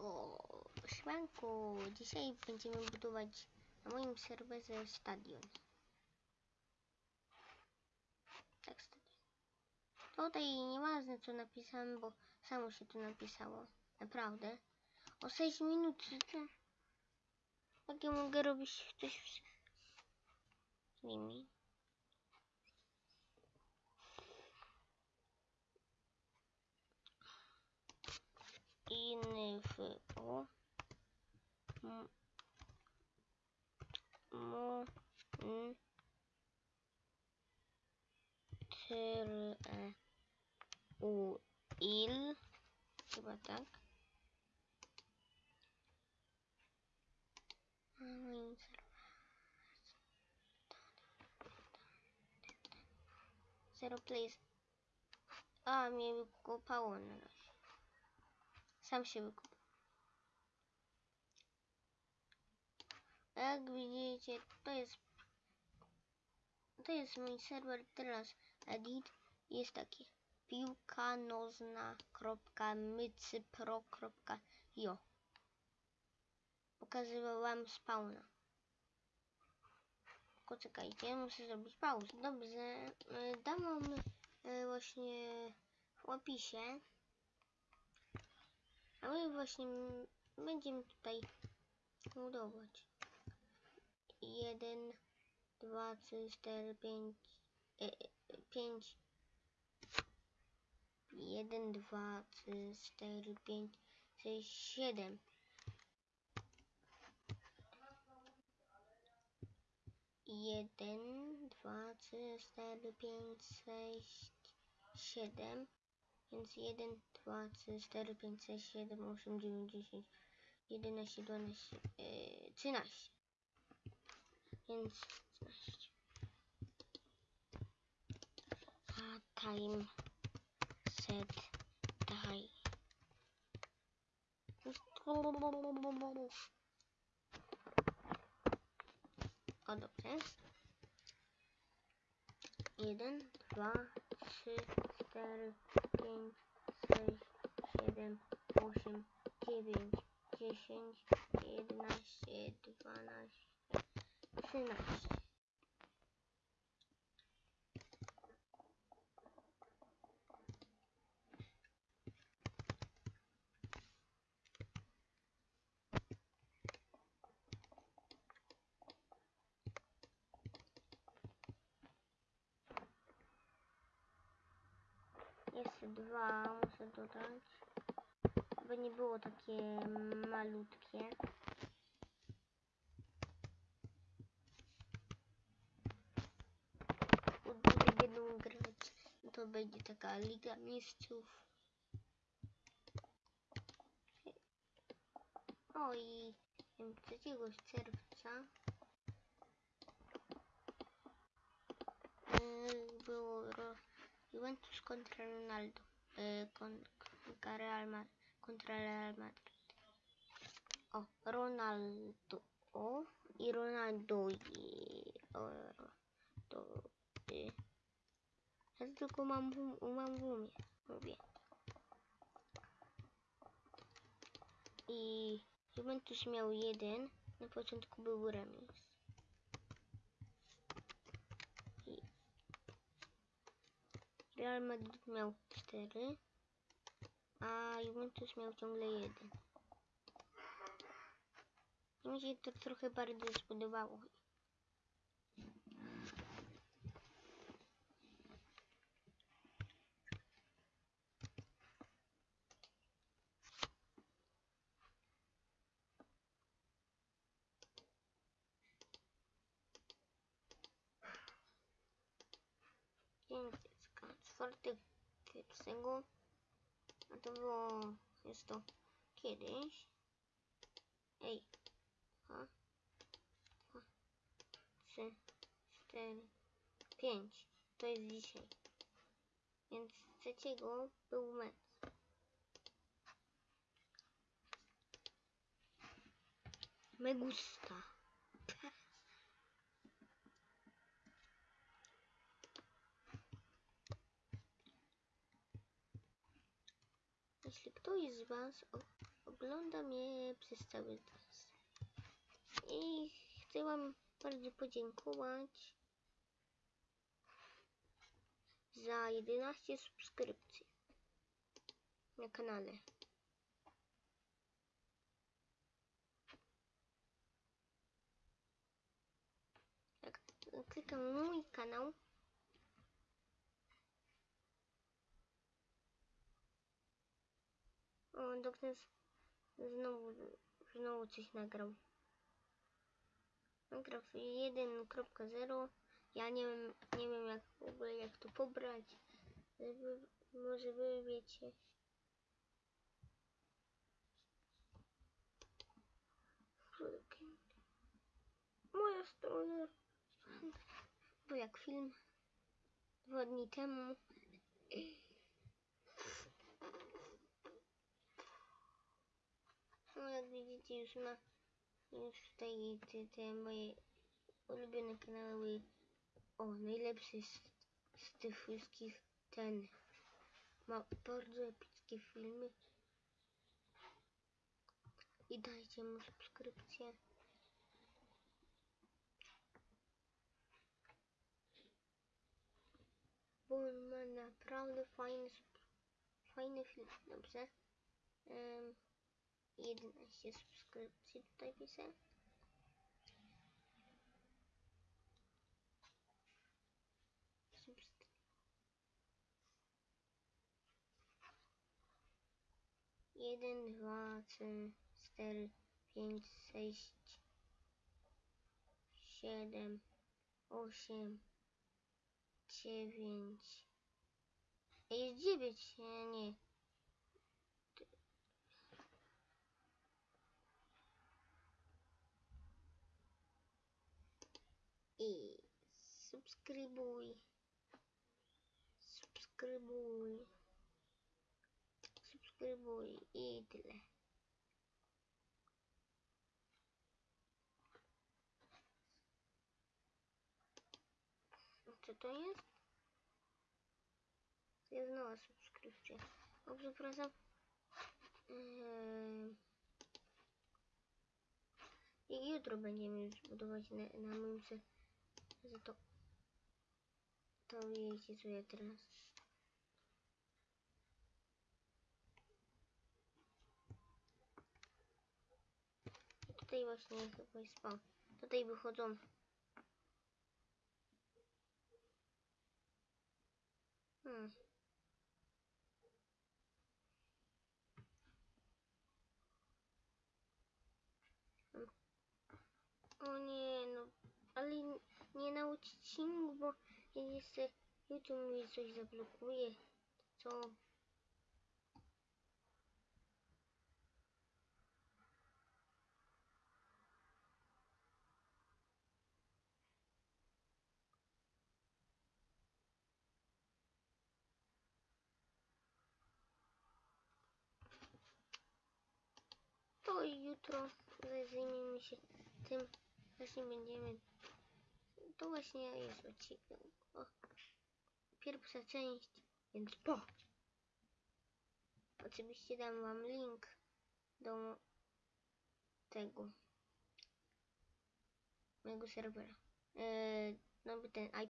O, dzisiaj będziemy budować na moim serwerze stadion. Tak, stadion. Tutaj nieważne co napisałem, bo samo się tu napisało. Naprawdę. O 6 minut. to- Jak ja mogę robić coś z nimi? ინფო მონტრეულ типа так zero please а мне купа он у нас Sam się wykopał. A Jak widzicie, to jest to jest mój serwer teraz edit. Jest taki piłka nożna kropka mycypro kropka jo pokazywał wam spawna poczekajcie muszę zrobić pauzę. Dobrze y, dam wam y, właśnie w opisie a my właśnie będziemy tutaj budować. Jeden, dwa, trzy, cztery, pięć, e, e, pięć. Jeden, dwa, trzy, cztery, pięć, sześć, siedem. Jeden, dwa, trzy, cztery, pięć, sześć, siedem. Więc 1, 2, 3, 4, 5, 6, 7, 8, 9, 10, 11, 12, yy, 13. Więc 13. A time set die. O dobrze. 1, 2, 3, 4, 5, 6, 7, 8, 9, 10, 11, 12, 13. dwa muszę dodać. By nie było takie malutkie. Będą grać. To będzie taka Liga Mistrzów. O i em, 3 czerwca Juventus kontra Ronaldo. Y, kon, kontra Real Madrid. Kontra Real Madrid. O, Ronaldo. O, i Ronaldo. I, o, to, y. Ja tylko mam, mam w umie. Mówię. I Juventus miał jeden. Na początku był remis. I Real Madrid miał 4, a Juventus miał ciągle 1. I mi się to trochę bardziej spodobało. Dzień Czwarty pierwszego. A to było... Jest to kiedyś. Ej. Dwa. Dwa. Trzy. Cztery. Pięć. To jest dzisiaj. Więc trzeciego był mecz. Me gusta. Ktoś z Was ogląda mnie przez cały czas. I chcę Wam bardzo podziękować za 11 subskrypcji na kanale. Jak klikam mój kanał, o, doktor znowu, znowu coś nagrał. Nagrał 1.0. Ja nie wiem, nie wiem jak w ogóle jak to pobrać. Żeby, może wy wiecie. Moja strona. Bo jak film dwa dni temu. No jak widzicie już ma już tutaj te, te moje ulubione kanały. O, najlepszy z, z tych wszystkich ten ma bardzo epickie filmy. I dajcie mu subskrypcję. Bo on ma naprawdę fajny, fajny film. Dobrze. Um, 11 subskrypcji tutaj piszę. Jeden, dwa, trzy, cztery, pięć, sześć, siedem, osiem, dziewięć. Jest dziewięć, nie, nie. I subskrybuj. Subskrybuj. Subskrybuj i tyle. Co to jest? To jest nowa subskrypcja. O, przepraszam. Eee... I jutro będziemy budować na, na moim. Za to... To wiecie co ja teraz... Tutaj właśnie chyba jest spał. Tutaj wychodzą. Hmm. O nie, no, ale nie na odcinku, bo jeszcze YouTube mi coś zablokuje. Co? To jutro zajmiemy się tym. Właśnie będziemy. To właśnie jest odcinek. O, pierwsza część, więc po. Oczywiście dam wam link do tego mojego serwera. Eee, no bo ten